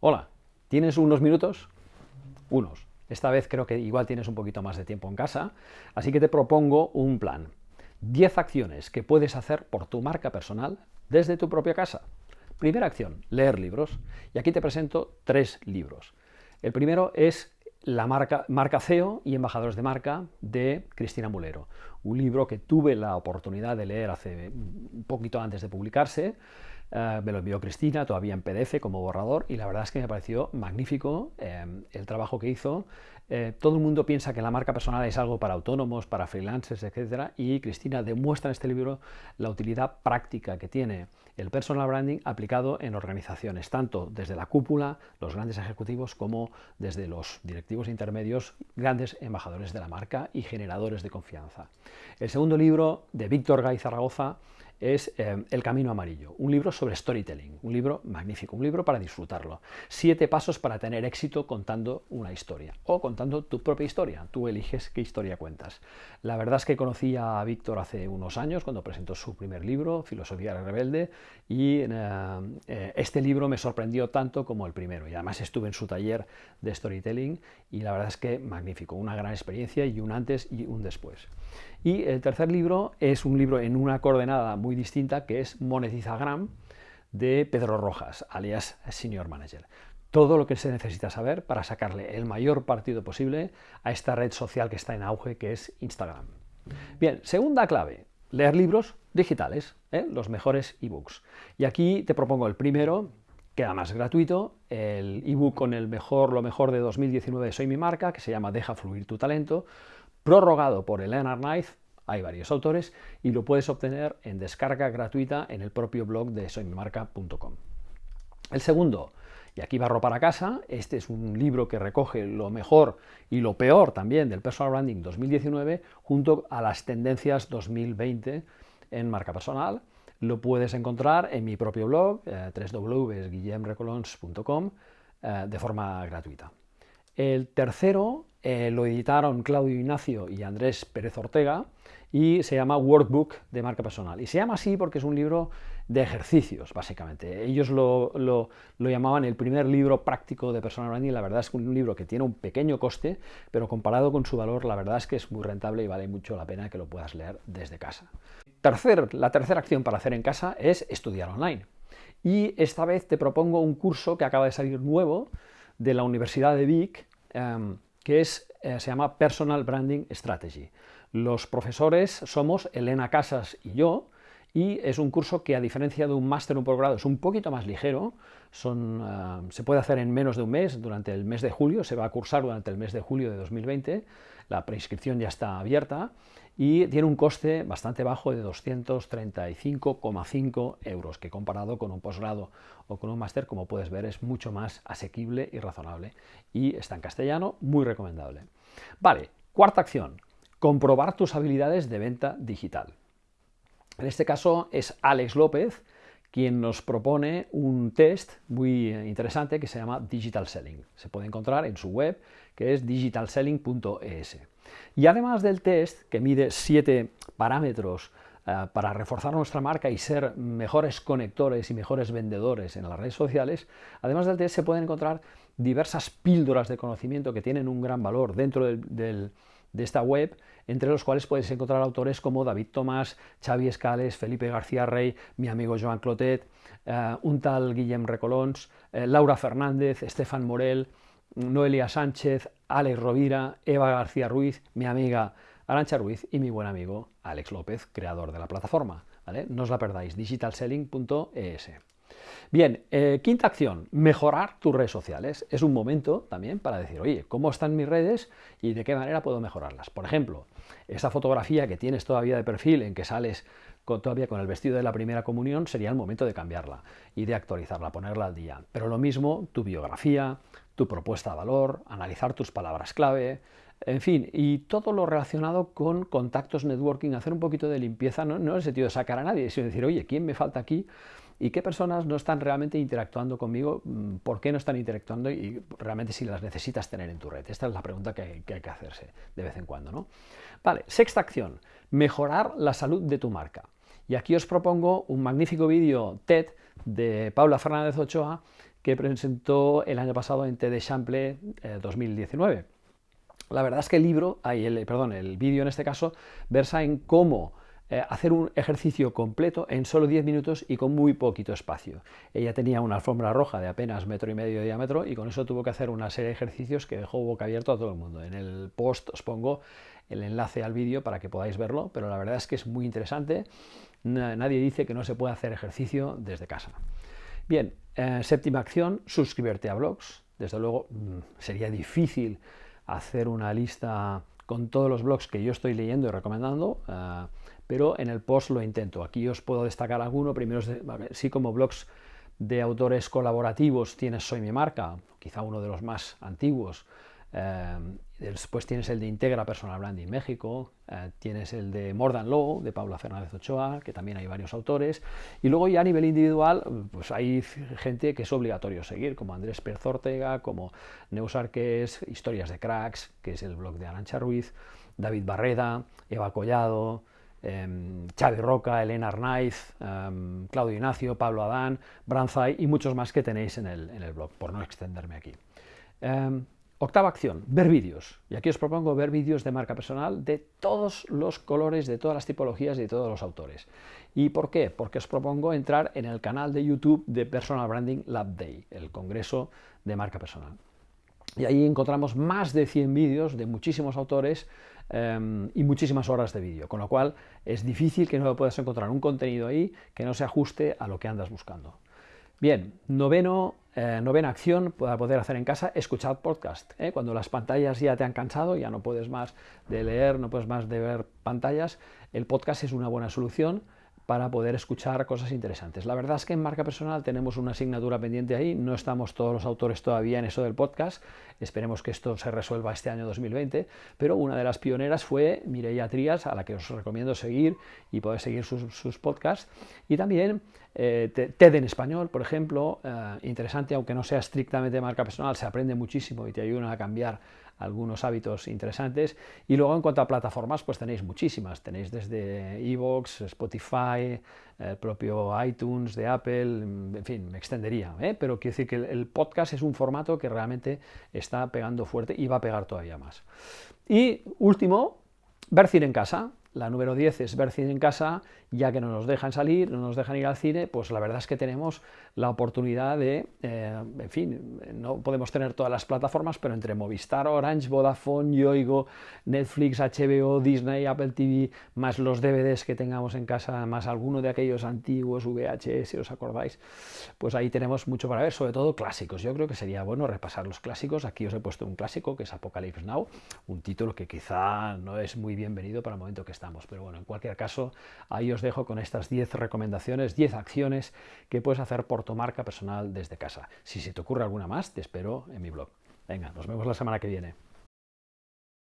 Hola, ¿tienes unos minutos? Unos. Esta vez creo que igual tienes un poquito más de tiempo en casa, así que te propongo un plan. 10 acciones que puedes hacer por tu marca personal desde tu propia casa. Primera acción, leer libros. Y aquí te presento tres libros. El primero es la marca, marca CEO y Embajadores de Marca de Cristina Mulero. Un libro que tuve la oportunidad de leer hace un poquito antes de publicarse, eh, me lo envió Cristina, todavía en PDF como borrador, y la verdad es que me pareció magnífico eh, el trabajo que hizo. Eh, todo el mundo piensa que la marca personal es algo para autónomos, para freelancers, etc. Y Cristina demuestra en este libro la utilidad práctica que tiene el personal branding aplicado en organizaciones, tanto desde la cúpula, los grandes ejecutivos, como desde los directivos intermedios, grandes embajadores de la marca y generadores de confianza. El segundo libro de Víctor Gay Zaragoza es eh, El Camino Amarillo, un libro sobre storytelling, un libro magnífico, un libro para disfrutarlo. Siete pasos para tener éxito contando una historia o contando tu propia historia. Tú eliges qué historia cuentas. La verdad es que conocí a Víctor hace unos años cuando presentó su primer libro, Filosofía Rebelde, y eh, eh, este libro me sorprendió tanto como el primero. Y además estuve en su taller de storytelling y la verdad es que magnífico, una gran experiencia y un antes y un después. Y el tercer libro es un libro en una coordenada muy distinta que es Monetizagram de Pedro Rojas, alias Senior Manager. Todo lo que se necesita saber para sacarle el mayor partido posible a esta red social que está en auge que es Instagram. Bien, segunda clave, leer libros digitales, ¿eh? los mejores ebooks. Y aquí te propongo el primero, que además es gratuito, el ebook con el mejor, lo mejor de 2019 Soy mi marca, que se llama Deja fluir tu talento, prorrogado por Elena Knife, hay varios autores, y lo puedes obtener en descarga gratuita en el propio blog de soymimarca.com. El segundo, y aquí barro para casa, este es un libro que recoge lo mejor y lo peor también del Personal Branding 2019 junto a las tendencias 2020 en marca personal. Lo puedes encontrar en mi propio blog, eh, www.guillemrecolons.com, eh, de forma gratuita. El tercero eh, lo editaron Claudio Ignacio y Andrés Pérez Ortega y se llama Workbook de marca personal. Y se llama así porque es un libro de ejercicios, básicamente. Ellos lo, lo, llamaban el primer libro práctico de personal branding. La verdad es que un libro que tiene un pequeño coste, pero comparado con su valor, la verdad es que es muy rentable y vale mucho la pena que lo puedas leer desde casa. La tercera acción para hacer en casa es estudiar online. Y esta vez te propongo un curso que acaba de salir nuevo de la Universidad de Vic, em, que es, eh, se llama Personal Branding Strategy. Los profesores somos Elena Casas y yo, y es un curso que a diferencia de un máster o un progrado es un poquito más ligero, em, se puede hacer en menos de un mes, durante el mes de julio, se va a cursar durante el mes de julio de 2020, la preinscripción ya está abierta, y tiene un coste bastante bajo de 235,5 euros, que comparado con un posgrado o con un máster, como puedes ver, es mucho más asequible y razonable. Y está en castellano, muy recomendable. Vale, cuarta acción, comprobar tus habilidades de venta digital. En este caso es Alex López, quien nos propone un test muy interesante que se llama Digital Selling. Se puede encontrar en su web, que es digitalselling.es. Y además del test, que mide siete parámetros eh, para reforzar nuestra marca y ser mejores conectores y mejores vendedores en las redes sociales, además del test se pueden encontrar diversas píldoras de conocimiento que tienen un gran valor dentro de esta web, entre los cuales puedes encontrar autores como David Tomás, Xavi Escales, Felipe García Rey, mi amigo Joan Clotet, eh, un tal Guillem Recolons, eh, Laura Fernández, Estefan Morel, Noelia Sánchez, Alex Rovira, Eva García Ruiz, mi amiga Arancha Ruiz y mi buen amigo Alex López, creador de la plataforma. No os la perdáis, digitalselling.es. Bien, eh, quinta acción, mejorar tus redes sociales. Es un momento también para decir, oye, ¿cómo están mis redes y de qué manera puedo mejorarlas? Por ejemplo, esa fotografía que tienes todavía de perfil en que sales todavía con el vestido de la primera comunión, sería el momento de cambiarla y de actualizarla, ponerla al día. Pero lo mismo, tu biografía, tu propuesta de valor, analizar tus palabras clave, en fin, y todo lo relacionado con contactos networking, hacer un poquito de limpieza, no, en el sentido de sacar a nadie, sino decir, oye, ¿quién me falta aquí? ¿Y qué personas no están realmente interactuando conmigo? Mm, ¿Por qué no están interactuando? Y realmente si las necesitas tener en tu red. Esta es la pregunta que hay que, hacerse de vez en cuando. ¿no? Vale, sexta acción, mejorar la salud de tu marca. Y aquí os propongo un magnífico vídeo TED de Paula Fernández Ochoa que presentó el año pasado en TED Chample 2019. La verdad es que el libro, el, perdón, el vídeo en este caso, versa en cómo eh, hacer un ejercicio completo en solo 10 minutos y con muy poquito espacio. Ella tenía una alfombra roja de apenas metro y medio de diámetro y con eso tuvo que hacer una serie de ejercicios que dejó boca abierto a todo el mundo. En el post os pongo el enlace al vídeo para que podáis verlo, pero la verdad es que es muy interesante. Nadie dice que no se puede hacer ejercicio desde casa. Bien, eh, séptima acción, suscribirte a blogs. Desde luego mm, sería difícil hacer una lista con todos los blogs que yo estoy leyendo y recomendando, eh, pero en el post lo intento. Aquí os puedo destacar alguno, primero sí como blogs de autores colaborativos tienes Soy mi marca, quizá uno de los más antiguos, eh, después tienes el de Integra Personal Branding México, eh, tienes el de More Than Law, de Paula Fernández Ochoa, que también hay varios autores, y luego ya a nivel individual, pues hay gente que es obligatorio seguir, como Andrés Pérez Ortega, como Neus Arques, Historias de Cracks, que es el blog de Arancha Ruiz, David Barreda, Eva Collado, eh, Xavi Roca, Elena Arnaiz, em, Claudio Ignacio, Pablo Adán, Branzai y muchos más que tenéis en el, en el blog, por no extenderme aquí. Em, Octava acción, ver vídeos. Y aquí os propongo ver vídeos de marca personal de todos los colores, de todas las tipologías y de todos los autores. ¿Y por qué? Porque os propongo entrar en el canal de YouTube de Personal Branding Lab Day, el congreso de marca personal. Y ahí encontramos más de 100 vídeos de muchísimos autores em, y muchísimas horas de vídeo, con lo cual es difícil que no puedas encontrar un contenido ahí que no se ajuste a lo que andas buscando. Bien, noveno, eh, novena acción para poder hacer en casa, escuchar podcast. ¿eh? Cuando las pantallas ya te han cansado, ya no puedes más de leer, no puedes más de ver pantallas, el podcast es una buena solución para poder escuchar cosas interesantes. La verdad es que en marca personal tenemos una asignatura pendiente ahí, no estamos todos los autores todavía en eso del podcast, esperemos que esto se resuelva este año 2020, pero una de las pioneras fue Mireia Trías, a la que os recomiendo seguir y poder seguir sus, podcasts, y también eh, TED en español, por ejemplo, eh, interesante, aunque no sea estrictamente marca personal, se aprende muchísimo y te ayuda a cambiar algunos hábitos interesantes. Y luego en cuanto a plataformas, pues tenéis muchísimas. Tenéis desde Evox, Spotify, el propio iTunes de Apple, en fin, me extendería. ¿eh? Pero quiero decir que el podcast es un formato que realmente está pegando fuerte y va a pegar todavía más. Y último, ver cine en casa. La número 10 es ver cine en casa, ya que no nos dejan salir, no nos dejan ir al cine, pues la verdad es que tenemos la oportunidad de, eh, en fin, no podemos tener todas las plataformas, pero entre Movistar, Orange, Vodafone, Yoigo, Netflix, HBO, Disney, Apple TV, más los DVDs que tengamos en casa, más alguno de aquellos antiguos VHS, si os acordáis, pues ahí tenemos mucho para ver, sobre todo clásicos. Yo creo que sería bueno repasar los clásicos. Aquí os he puesto un clásico que es Apocalypse Now, un título que quizá no es muy bienvenido para el momento que pero bueno, en cualquier caso, ahí os dejo con estas 10 recomendaciones, 10 acciones que puedes hacer por tu marca personal desde casa. Si se te ocurre alguna más, te espero en mi blog. Venga, nos vemos la semana que viene.